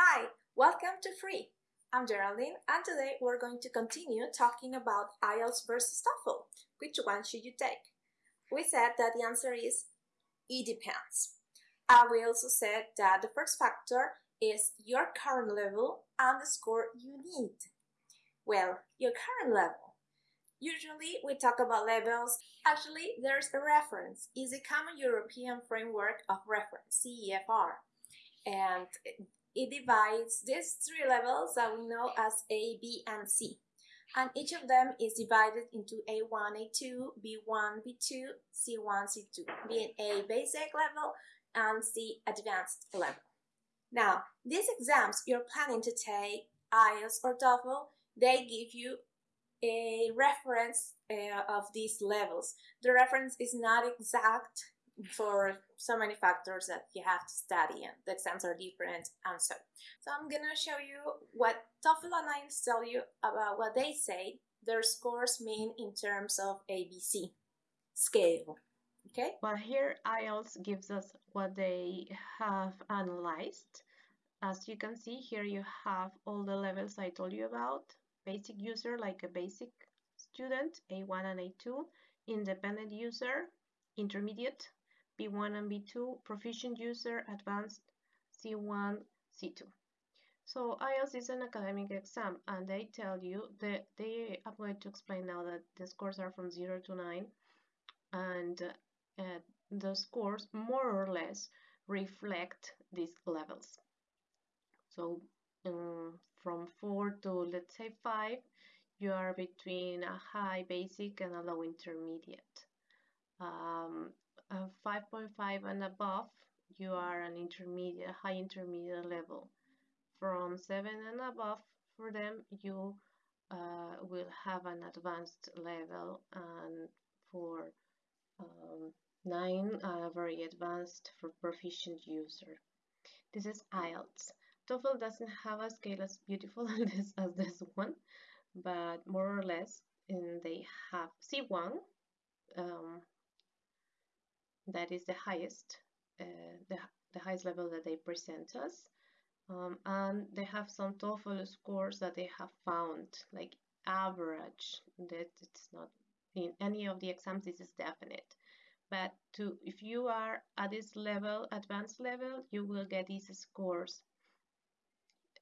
Hi, welcome to Free. I'm Geraldine, and today we're going to continue talking about IELTS versus TOEFL. Which one should you take? We said that the answer is it depends. And we also said that the first factor is your current level and the score you need. Well, your current level. Usually we talk about levels. Actually, there's a reference. It's a Common European Framework of Reference, CEFR. And it divides these three levels that we know as A, B, and C. And each of them is divided into A1, A2, B1, B2, C1, C2, being A basic level and C advanced level. Now, these exams you're planning to take, IELTS or TOEFL, they give you a reference uh, of these levels. The reference is not exact for so many factors that you have to study and the exams are different and so. So I'm gonna show you what TOEFL and IELTS tell you about what they say their scores mean in terms of ABC scale. Okay? Well, here IELTS gives us what they have analyzed. As you can see, here you have all the levels I told you about. Basic user, like a basic student, A1 and A2. Independent user, intermediate, B1 and B2, proficient user, advanced, C1, C2. So IELTS is an academic exam and they tell you that they, I'm going to explain now that the scores are from 0 to 9 and uh, the scores more or less reflect these levels. So um, from 4 to let's say 5 you are between a high basic and a low intermediate. Um, 5.5 and above, you are an intermediate, high intermediate level. From 7 and above, for them, you uh, will have an advanced level, and for um, 9, uh, very advanced for proficient user. This is IELTS. TOEFL doesn't have a scale as beautiful as this, as this one, but more or less, and they have C1, um, that is the highest, uh, the, the highest level that they present us. Um, and they have some TOEFL scores that they have found, like average, that it's not in any of the exams, this is definite. But to if you are at this level, advanced level, you will get these scores.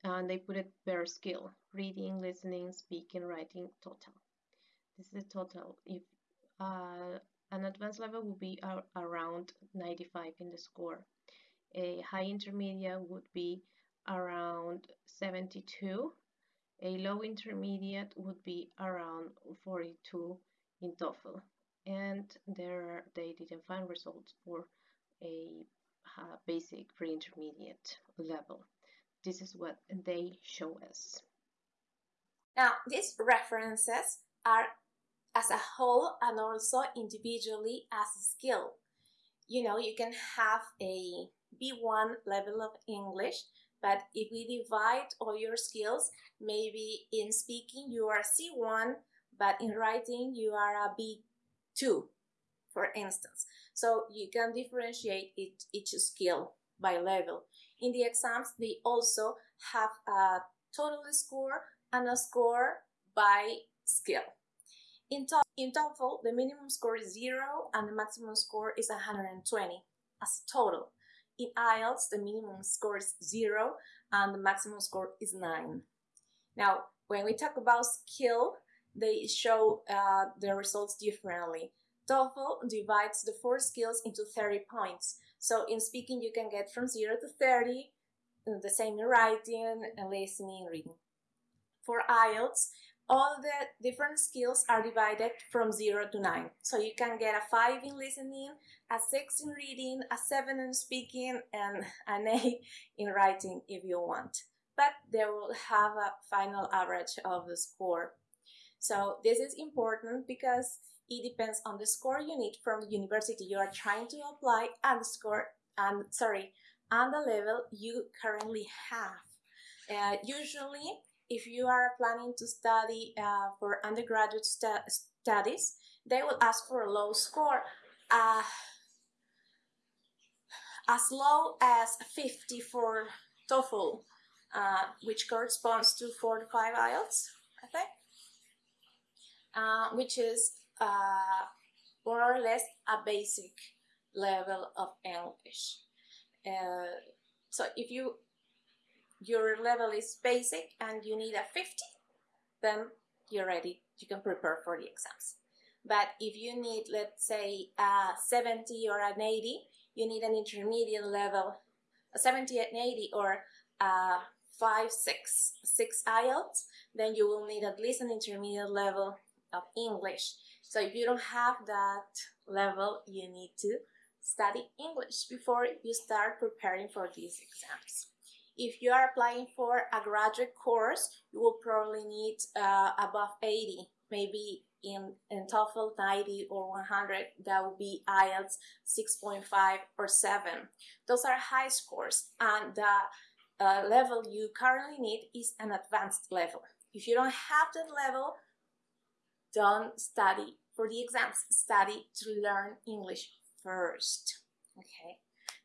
And they put it per skill, reading, listening, speaking, writing, total. This is the total. If uh, an advanced level would be around 95 in the score. A high intermediate would be around 72. A low intermediate would be around 42 in TOEFL. And there they didn't find results for a uh, basic pre-intermediate level. This is what they show us. Now, these references are as a whole and also individually as a skill. You know, you can have a B1 level of English, but if we divide all your skills, maybe in speaking you are C1, but in writing you are a B2, for instance. So you can differentiate each, each skill by level. In the exams, they also have a total score and a score by skill. In, to in TOEFL, the minimum score is 0 and the maximum score is 120 as total. In IELTS, the minimum score is 0 and the maximum score is 9. Now, when we talk about skill, they show uh, the results differently. TOEFL divides the four skills into 30 points. So in speaking, you can get from 0 to 30, the same in writing, listening, reading. For IELTS, all the different skills are divided from 0 to 9. So you can get a 5 in listening, a 6 in reading, a 7 in speaking, and an 8 in writing if you want. But they will have a final average of the score. So this is important because it depends on the score you need from the university you are trying to apply and the score and sorry and the level you currently have. Uh, usually if you are planning to study uh, for undergraduate stu studies, they will ask for a low score, uh, as low as 50 for TOEFL, uh, which corresponds to 4 to 5 IELTS, I think, uh, which is uh, more or less a basic level of English. Uh, so if you your level is basic and you need a 50, then you're ready. You can prepare for the exams. But if you need, let's say, a 70 or an 80, you need an intermediate level, a 70 and 80 or a 5, 6, 6 IELTS, then you will need at least an intermediate level of English. So if you don't have that level, you need to study English before you start preparing for these exams. If you are applying for a graduate course, you will probably need uh, above 80, maybe in, in TOEFL 90 or 100, that would be IELTS 6.5 or 7. Those are high scores, and the uh, level you currently need is an advanced level. If you don't have that level, don't study for the exams. Study to learn English first. Okay,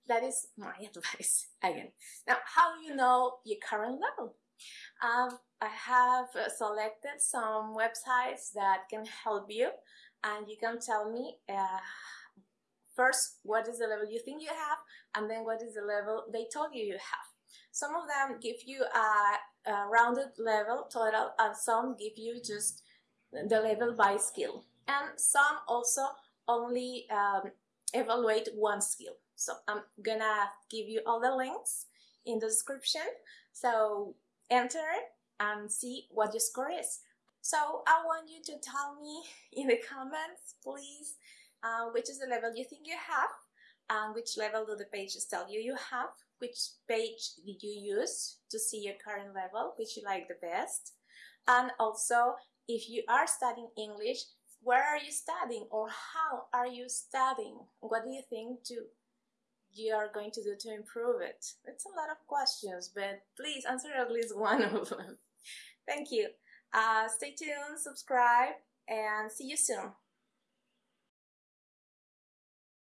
that is my advice again. Now, how do you know your current level? Um, I have uh, selected some websites that can help you, and you can tell me uh, first what is the level you think you have, and then what is the level they told you you have. Some of them give you a, a rounded level total, and some give you just the level by skill, and some also only um, evaluate one skill. So I'm gonna give you all the links in the description. So enter and see what your score is. So I want you to tell me in the comments, please, uh, which is the level you think you have, and which level do the pages tell you you have, which page did you use to see your current level, which you like the best, and also if you are studying English, where are you studying or how are you studying? What do you think to you are going to do to improve it? It's a lot of questions, but please answer at least one of them. Thank you. Uh, stay tuned, subscribe, and see you soon.